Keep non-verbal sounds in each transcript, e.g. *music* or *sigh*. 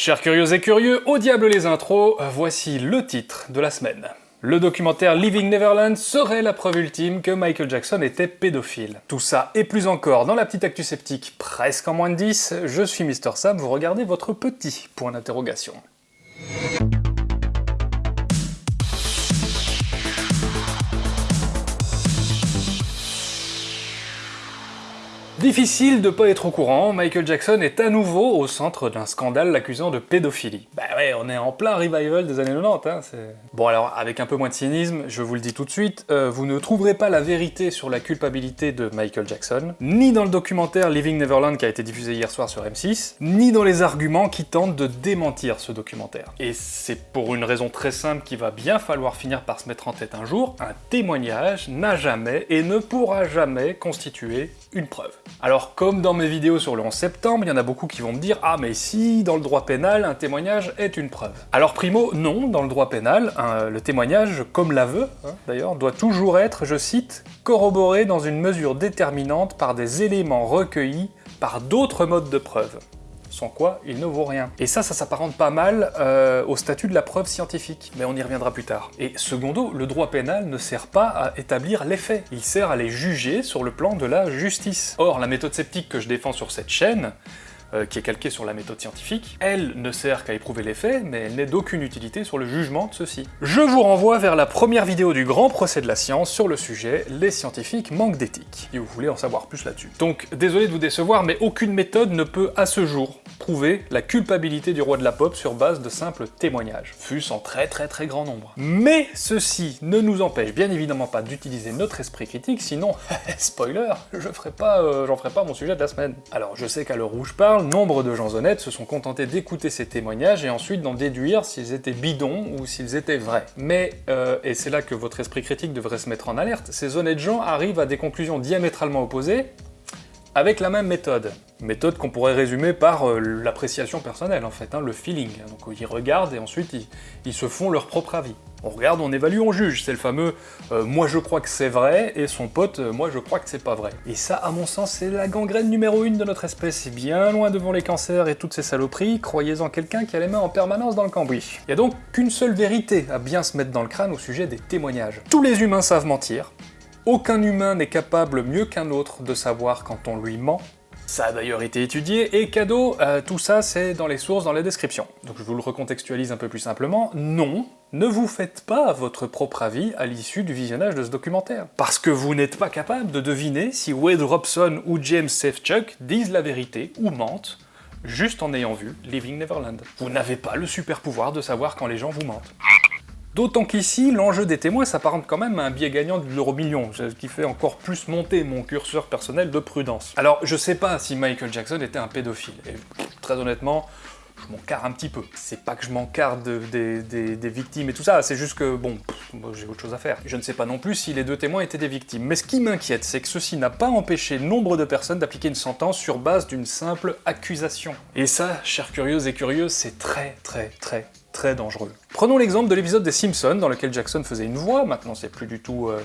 Chers curieux et curieux, au diable les intros, voici le titre de la semaine. Le documentaire Living Neverland serait la preuve ultime que Michael Jackson était pédophile. Tout ça et plus encore dans la petite actu sceptique presque en moins de 10, je suis Mister Sam, vous regardez votre petit point d'interrogation. Difficile de pas être au courant, Michael Jackson est à nouveau au centre d'un scandale l'accusant de pédophilie. Bah ouais, on est en plein revival des années 90, hein. Bon alors, avec un peu moins de cynisme, je vous le dis tout de suite, euh, vous ne trouverez pas la vérité sur la culpabilité de Michael Jackson, ni dans le documentaire Living Neverland qui a été diffusé hier soir sur M6, ni dans les arguments qui tentent de démentir ce documentaire. Et c'est pour une raison très simple qu'il va bien falloir finir par se mettre en tête un jour, un témoignage n'a jamais et ne pourra jamais constituer une preuve. Alors comme dans mes vidéos sur le 11 septembre, il y en a beaucoup qui vont me dire « Ah mais si, dans le droit pénal, un témoignage est une preuve ». Alors primo, non, dans le droit pénal, le témoignage, comme l'aveu hein, d'ailleurs, doit toujours être, je cite, « corroboré dans une mesure déterminante par des éléments recueillis par d'autres modes de preuve » sans quoi il ne vaut rien. Et ça, ça s'apparente pas mal euh, au statut de la preuve scientifique, mais on y reviendra plus tard. Et secondo, le droit pénal ne sert pas à établir les faits, il sert à les juger sur le plan de la justice. Or, la méthode sceptique que je défends sur cette chaîne, euh, qui est calquée sur la méthode scientifique, elle ne sert qu'à éprouver les faits, mais elle n'est d'aucune utilité sur le jugement de ceux-ci. Je vous renvoie vers la première vidéo du grand procès de la science sur le sujet « Les scientifiques manquent d'éthique », si vous voulez en savoir plus là-dessus. Donc, désolé de vous décevoir, mais aucune méthode ne peut, à ce jour, prouver la culpabilité du roi de la pop sur base de simples témoignages, fût-ce en très très très grand nombre. Mais ceci ne nous empêche bien évidemment pas d'utiliser notre esprit critique, sinon, *laughs* spoiler, je ferai pas, euh, j'en ferai pas mon sujet de la semaine. Alors je sais qu'à l'heure où je parle, nombre de gens honnêtes se sont contentés d'écouter ces témoignages et ensuite d'en déduire s'ils étaient bidons ou s'ils étaient vrais. Mais, euh, et c'est là que votre esprit critique devrait se mettre en alerte, ces honnêtes gens arrivent à des conclusions diamétralement opposées avec la même méthode. Méthode qu'on pourrait résumer par euh, l'appréciation personnelle en fait, hein, le feeling. Donc ils regardent et ensuite ils, se font leur propre avis. On regarde, on évalue, on juge. C'est le fameux euh, moi je crois que c'est vrai » et son pote euh, moi je crois que c'est pas vrai ». Et ça, à mon sens, c'est la gangrène numéro une de notre espèce. Bien loin devant les cancers et toutes ces saloperies, croyez-en quelqu'un qui a les mains en permanence dans le cambouis. Il y a donc qu'une seule vérité à bien se mettre dans le crâne au sujet des témoignages. Tous les humains savent mentir, aucun humain n'est capable mieux qu'un autre de savoir quand on lui ment, ça a d'ailleurs été étudié, et cadeau, euh, tout ça c'est dans les sources, dans les descriptions. Donc je vous le recontextualise un peu plus simplement, non, ne vous faites pas votre propre avis à l'issue du visionnage de ce documentaire. Parce que vous n'êtes pas capable de deviner si Wade Robson ou James Safechuck disent la vérité ou mentent, juste en ayant vu Living Neverland. Vous n'avez pas le super pouvoir de savoir quand les gens vous mentent. D'autant qu'ici, l'enjeu des témoins s'apparente quand même à un biais gagnant de l'euro million, ce qui fait encore plus monter mon curseur personnel de prudence. Alors, je sais pas si Michael Jackson était un pédophile, et très honnêtement, je m'en carre un petit peu. C'est pas que je m'en carre des, victimes et tout ça, c'est juste que, bon, j'ai autre chose à faire. Je ne sais pas non plus si les deux témoins étaient des victimes. Mais ce qui m'inquiète, c'est que ceci n'a pas empêché nombre de personnes d'appliquer une sentence sur base d'une simple accusation. Et ça, chers curieux et curieux, c'est très très très très dangereux. Prenons l'exemple de l'épisode des Simpsons, dans lequel Jackson faisait une voix, maintenant c'est plus du tout... Euh,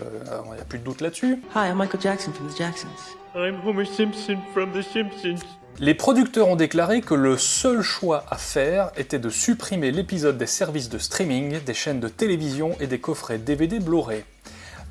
il n'y a plus de doute là-dessus. Hi, I'm Michael Jackson from The Jacksons. I'm Homer Simpson from The Simpsons. Les producteurs ont déclaré que le seul choix à faire était de supprimer l'épisode des services de streaming, des chaînes de télévision et des coffrets DVD Blu-ray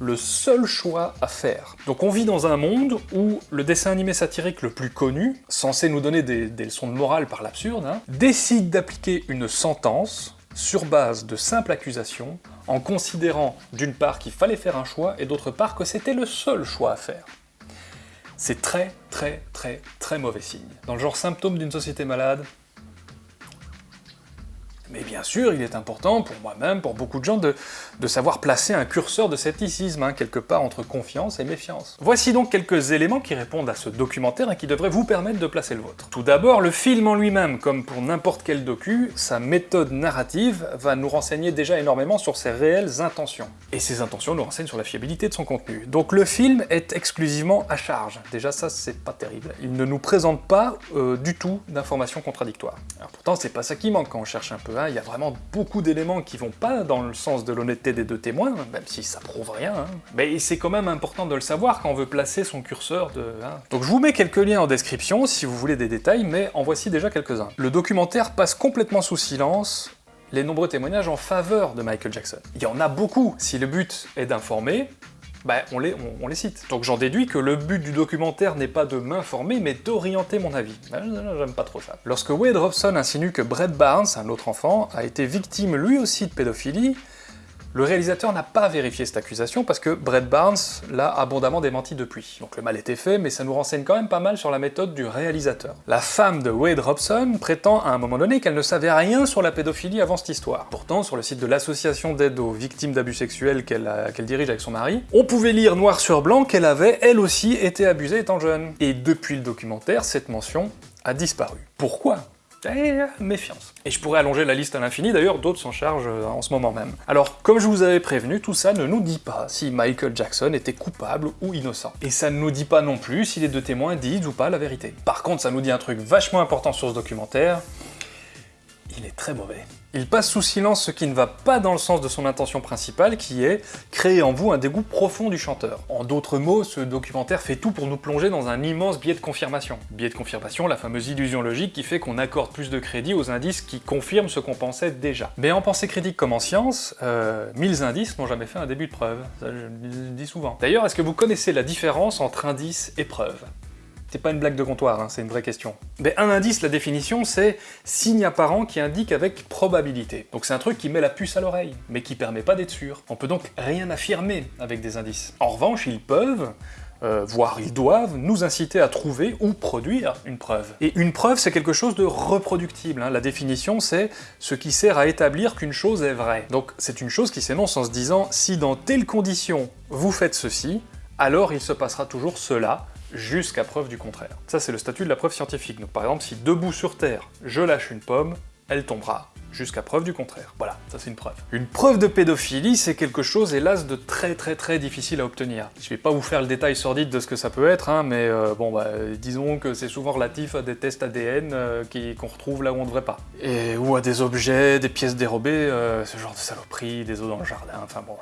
le seul choix à faire. Donc on vit dans un monde où le dessin animé satirique le plus connu, censé nous donner des, leçons de morale par l'absurde, hein, décide d'appliquer une sentence sur base de simples accusations, en considérant d'une part qu'il fallait faire un choix, et d'autre part que c'était le seul choix à faire. C'est très très très très mauvais signe. Dans le genre symptôme d'une société malade, mais bien sûr, il est important, pour moi-même, pour beaucoup de gens, de, savoir placer un curseur de scepticisme, hein, quelque part entre confiance et méfiance. Voici donc quelques éléments qui répondent à ce documentaire et qui devraient vous permettre de placer le vôtre. Tout d'abord, le film en lui-même, comme pour n'importe quel docu, sa méthode narrative va nous renseigner déjà énormément sur ses réelles intentions. Et ces intentions nous renseignent sur la fiabilité de son contenu. Donc le film est exclusivement à charge. Déjà ça, c'est pas terrible. Il ne nous présente pas euh, du tout d'informations contradictoires. Alors pourtant, c'est pas ça qui manque quand on cherche un peu, hein. il y a vraiment beaucoup d'éléments qui vont pas dans le sens de l'honnêteté des deux témoins, même si ça prouve rien. Hein. Mais c'est quand même important de le savoir quand on veut placer son curseur de... Hein. Donc je vous mets quelques liens en description si vous voulez des détails, mais en voici déjà quelques-uns. Le documentaire passe complètement sous silence les nombreux témoignages en faveur de Michael Jackson. Il y en a beaucoup, si le but est d'informer, bah, on, les, les cite. Donc j'en déduis que le but du documentaire n'est pas de m'informer, mais d'orienter mon avis. Bah, j'aime pas trop ça. Lorsque Wade Robson insinue que Brett Barnes, un autre enfant, a été victime lui aussi de pédophilie, le réalisateur n'a pas vérifié cette accusation parce que Brett Barnes l'a abondamment démenti depuis. Donc le mal était fait, mais ça nous renseigne quand même pas mal sur la méthode du réalisateur. La femme de Wade Robson prétend à un moment donné qu'elle ne savait rien sur la pédophilie avant cette histoire. Pourtant, sur le site de l'association d'aide aux victimes d'abus sexuels qu'elle dirige avec son mari, on pouvait lire noir sur blanc qu'elle avait, elle aussi, été abusée étant jeune. Et depuis le documentaire, cette mention a disparu. Pourquoi? Eh, méfiance. Et je pourrais allonger la liste à l'infini, d'ailleurs d'autres s'en chargent euh, en ce moment même. Alors, comme je vous avais prévenu, tout ça ne nous dit pas si Michael Jackson était coupable ou innocent. Et ça ne nous dit pas non plus si les deux témoins disent ou pas la vérité. Par contre, ça nous dit un truc vachement important sur ce documentaire, il est très mauvais. Il passe sous silence ce qui ne va pas dans le sens de son intention principale, qui est créer en vous un dégoût profond du chanteur. En d'autres mots, ce documentaire fait tout pour nous plonger dans un immense biais de confirmation. Biais de confirmation, la fameuse illusion logique qui fait qu'on accorde plus de crédit aux indices qui confirment ce qu'on pensait déjà. Mais en pensée critique comme en science, euh, mille indices n'ont jamais fait un début de preuve. Ça, je le dis souvent. D'ailleurs, est-ce que vous connaissez la différence entre indice et preuve? C'est pas une blague de comptoir, hein, c'est une vraie question. Un indice, la définition, c'est signe apparent qui indique avec probabilité. Donc c'est un truc qui met la puce à l'oreille, mais qui permet pas d'être sûr. On peut donc rien affirmer avec des indices. En revanche, ils peuvent, euh, voire ils doivent, nous inciter à trouver ou produire une preuve. Et une preuve, c'est quelque chose de reproductible. Hein. La définition, c'est ce qui sert à établir qu'une chose est vraie. Donc c'est une chose qui s'énonce en se disant, si dans telles conditions vous faites ceci, alors il se passera toujours cela, jusqu'à preuve du contraire. Ça, c'est le statut de la preuve scientifique. Donc par exemple, si debout sur Terre, je lâche une pomme, elle tombera, jusqu'à preuve du contraire. Voilà, ça c'est une preuve. Une preuve de pédophilie, c'est quelque chose, hélas, de très très très difficile à obtenir. Je vais pas vous faire le détail sordide de ce que ça peut être, hein, mais euh, bon, bah, disons que c'est souvent relatif à des tests ADN euh, qu'on retrouve là où on devrait pas. Et, ou à des objets, des pièces dérobées, euh, ce genre de saloperie, des os dans le jardin, enfin bon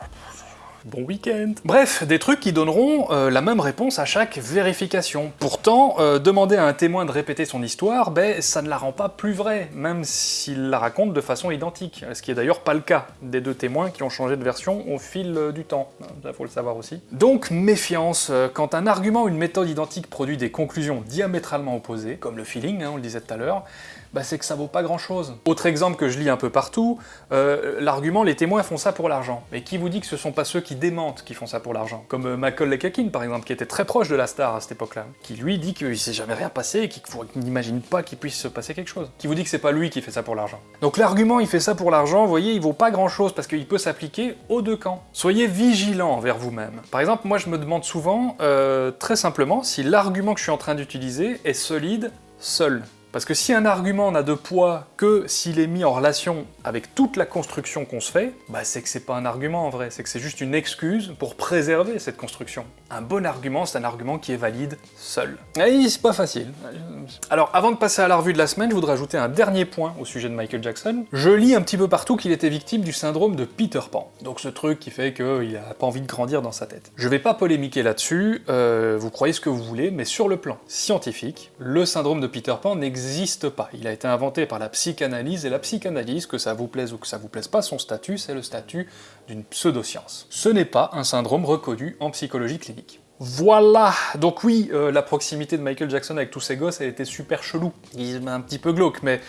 bon week-end. Bref, des trucs qui donneront euh, la même réponse à chaque vérification. Pourtant, euh, demander à un témoin de répéter son histoire, ben, ça ne la rend pas plus vraie, même s'il la raconte de façon identique, ce qui est d'ailleurs pas le cas des deux témoins qui ont changé de version au fil euh, du temps, ça faut le savoir aussi. Donc méfiance, quand un argument ou une méthode identique produit des conclusions diamétralement opposées, comme le feeling, hein, on le disait tout à l'heure, bah c'est que ça vaut pas grand chose. Autre exemple que je lis un peu partout, euh, l'argument les témoins font ça pour l'argent. Mais qui vous dit que ce sont pas ceux qui démentent qui font ça pour l'argent? Comme euh, Macaulay Culkin par exemple, qui était très proche de la star à cette époque-là, qui lui dit qu'il s'est jamais rien passé et qu'il n'imagine pas qu'il puisse se passer quelque chose. Qui vous dit que c'est pas lui qui fait ça pour l'argent. Donc l'argument il fait ça pour l'argent, vous voyez, il vaut pas grand chose parce qu'il peut s'appliquer aux deux camps. Soyez vigilants envers vous-même. Par exemple, moi je me demande souvent, euh, très simplement, si l'argument que je suis en train d'utiliser est solide seul. Parce que si un argument n'a de poids que s'il est mis en relation avec toute la construction qu'on se fait, bah c'est que c'est pas un argument en vrai, c'est que c'est juste une excuse pour préserver cette construction. Un bon argument, c'est un argument qui est valide seul. Et c'est pas facile. Alors avant de passer à la revue de la semaine, je voudrais ajouter un dernier point au sujet de Michael Jackson. Je lis un petit peu partout qu'il était victime du syndrome de Peter Pan. Donc ce truc qui fait qu'il a pas envie de grandir dans sa tête. Je vais pas polémiquer là-dessus, euh, vous croyez ce que vous voulez, mais sur le plan scientifique, le syndrome de Peter Pan n'existe n'existe pas. Il a été inventé par la psychanalyse, et la psychanalyse, que ça vous plaise ou que ça vous plaise pas, son statut, c'est le statut d'une pseudoscience. Ce n'est pas un syndrome reconnu en psychologie clinique. Voilà Donc oui, euh, la proximité de Michael Jackson avec tous ses gosses, elle était super chelou. Il un petit peu glauque, mais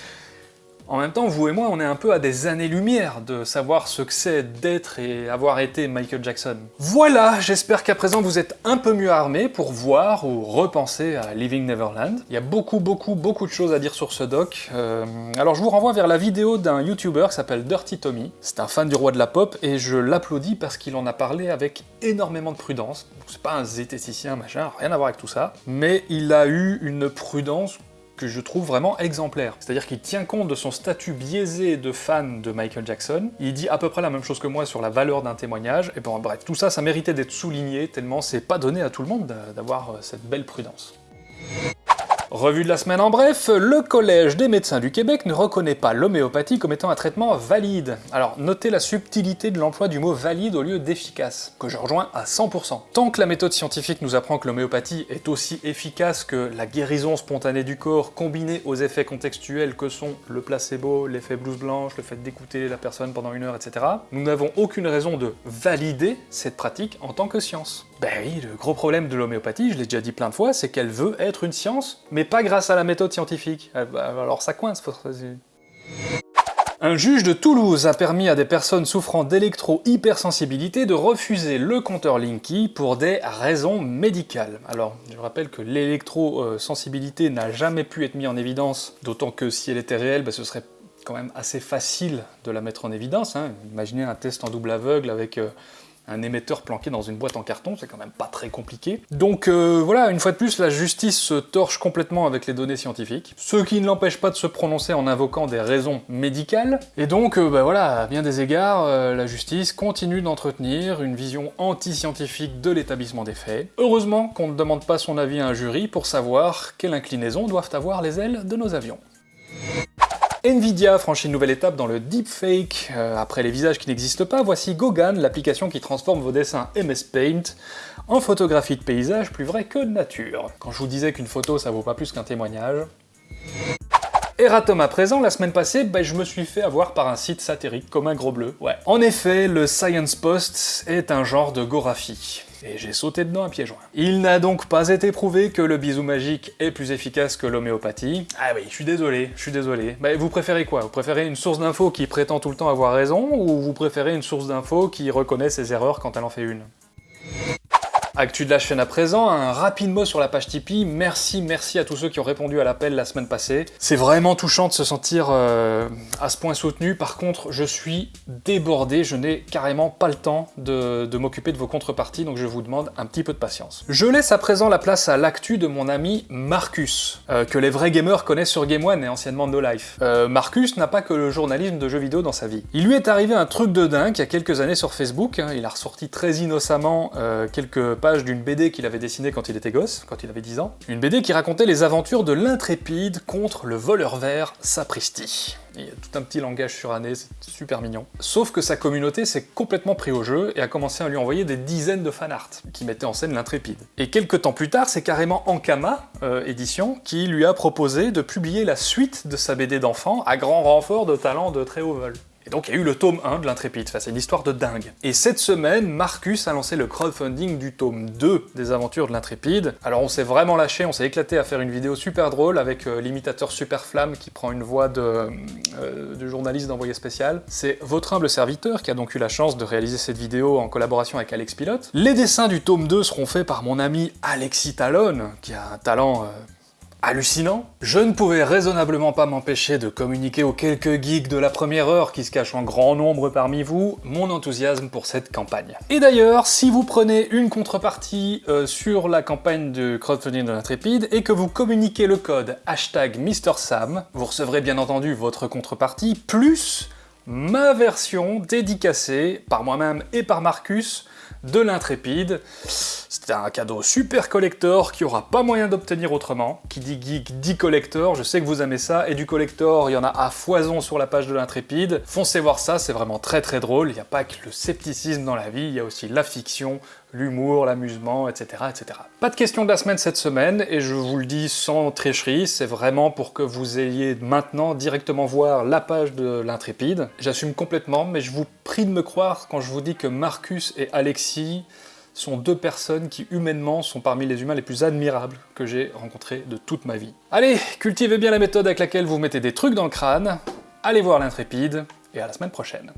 en même temps, vous et moi, on est un peu à des années-lumière de savoir ce que c'est d'être et avoir été Michael Jackson. Voilà, j'espère qu'à présent vous êtes un peu mieux armés pour voir ou repenser à Living Neverland. Il y a beaucoup, beaucoup, beaucoup de choses à dire sur ce doc. Euh, alors je vous renvoie vers la vidéo d'un YouTuber qui s'appelle Dirty Tommy. C'est un fan du roi de la pop et je l'applaudis parce qu'il en a parlé avec énormément de prudence. C'est pas un zététicien, machin, rien à voir avec tout ça. Mais il a eu une prudence je trouve vraiment exemplaire. C'est-à-dire qu'il tient compte de son statut biaisé de fan de Michael Jackson, il dit à peu près la même chose que moi sur la valeur d'un témoignage, et bon bref, tout ça, ça méritait d'être souligné, tellement c'est pas donné à tout le monde d'avoir euh, cette belle prudence. Revue de la semaine en bref, le Collège des médecins du Québec ne reconnaît pas l'homéopathie comme étant un traitement valide. Alors notez la subtilité de l'emploi du mot valide au lieu d'efficace, que je rejoins à 100%. Tant que la méthode scientifique nous apprend que l'homéopathie est aussi efficace que la guérison spontanée du corps combinée aux effets contextuels que sont le placebo, l'effet blouse blanche, le fait d'écouter la personne pendant une heure, etc., nous n'avons aucune raison de valider cette pratique en tant que science. Ben oui, le gros problème de l'homéopathie, je l'ai déjà dit plein de fois, c'est qu'elle veut être une science, mais pas grâce à la méthode scientifique. Euh, bah, alors ça coince, faut un juge de Toulouse a permis à des personnes souffrant d'électro-hypersensibilité de refuser le compteur Linky pour des raisons médicales. Alors, je rappelle que l'électrosensibilité n'a jamais pu être mise en évidence, d'autant que si elle était réelle, ben, ce serait quand même assez facile de la mettre en évidence. Hein. Imaginez un test en double aveugle avec... Euh, un émetteur planqué dans une boîte en carton, c'est quand même pas très compliqué. Donc euh, voilà, une fois de plus, la justice se torche complètement avec les données scientifiques, ce qui ne l'empêche pas de se prononcer en invoquant des raisons médicales, et donc euh, bah voilà, à bien des égards, euh, la justice continue d'entretenir une vision anti-scientifique de l'établissement des faits. Heureusement qu'on ne demande pas son avis à un jury pour savoir quelle inclinaison doivent avoir les ailes de nos avions. Nvidia franchit une nouvelle étape dans le deepfake. Euh, après les visages qui n'existent pas, voici Gogan, l'application qui transforme vos dessins MS Paint en photographie de paysage plus vrai que de nature. Quand je vous disais qu'une photo ça vaut pas plus qu'un témoignage... Eratom à présent, la semaine passée, bah, je me suis fait avoir par un site satirique comme un gros bleu. Ouais. En effet, le Science Post est un genre de goraphie et j'ai sauté dedans à pieds joints. Il n'a donc pas été prouvé que le bisou magique est plus efficace que l'homéopathie. Ah oui, je suis désolé, je suis désolé. Bah, vous préférez quoi? Vous préférez une source d'infos qui prétend tout le temps avoir raison, ou vous préférez une source d'infos qui reconnaît ses erreurs quand elle en fait une? Actu de la chaîne à présent, un rapide mot sur la page Tipeee. Merci, merci à tous ceux qui ont répondu à l'appel la semaine passée. C'est vraiment touchant de se sentir euh, à ce point soutenu. Par contre, je suis débordé, je n'ai carrément pas le temps de, m'occuper de vos contreparties, donc je vous demande un petit peu de patience. Je laisse à présent la place à l'actu de mon ami Marcus, euh, que les vrais gamers connaissent sur Game One et anciennement No Life. Euh, Marcus n'a pas que le journalisme de jeux vidéo dans sa vie. Il lui est arrivé un truc de dingue il y a quelques années sur Facebook, hein. il a ressorti très innocemment quelques page d'une BD qu'il avait dessinée quand il était gosse, quand il avait 10 ans. Une BD qui racontait les aventures de l'intrépide contre le voleur vert Sapristi. Il y a tout un petit langage suranné, c'est super mignon. Sauf que sa communauté s'est complètement pris au jeu et a commencé à lui envoyer des dizaines de fanarts qui mettaient en scène l'intrépide. Et quelques temps plus tard, c'est carrément Ankama, euh, édition, qui lui a proposé de publier la suite de sa BD d'enfant à grand renfort de talent de très haut vol. Et donc il y a eu le tome 1 de l'Intrépide, c'est une histoire de dingue. Et cette semaine, Marcus a lancé le crowdfunding du tome 2 des aventures de l'Intrépide. Alors on s'est vraiment lâché, on s'est éclaté à faire une vidéo super drôle avec euh, l'imitateur Super Flamme qui prend une voix de, euh, de journaliste d'envoyé spécial. C'est votre humble serviteur qui a donc eu la chance de réaliser cette vidéo en collaboration avec Alex Pilote. Les dessins du tome 2 seront faits par mon ami Alexis Talon, qui a un talent... Euh, hallucinant. Je ne pouvais raisonnablement pas m'empêcher de communiquer aux quelques geeks de la première heure qui se cachent en grand nombre parmi vous, mon enthousiasme pour cette campagne. Et d'ailleurs, si vous prenez une contrepartie euh, sur la campagne de crowdfunding de l'Intrépide et que vous communiquez le code hashtag MrSam, vous recevrez bien entendu votre contrepartie, plus ma version dédicacée par moi-même et par Marcus de l'intrépide. C'était un cadeau super collector qui aura pas moyen d'obtenir autrement. Qui dit geek dit collector, je sais que vous aimez ça, et du collector, il y en a à foison sur la page de l'intrépide. Foncez voir ça, c'est vraiment très très drôle. Il n'y a pas que le scepticisme dans la vie, il y a aussi la fiction, l'humour, l'amusement, etc., etc. Pas de question de la semaine cette semaine, et je vous le dis sans tricherie, c'est vraiment pour que vous ayez maintenant directement voir la page de l'intrépide. J'assume complètement, mais je vous prie de me croire quand je vous dis que Marcus et Alexis sont deux personnes qui humainement sont parmi les humains les plus admirables que j'ai rencontrés de toute ma vie. Allez, cultivez bien la méthode avec laquelle vous mettez des trucs dans le crâne, allez voir l'intrépide, et à la semaine prochaine.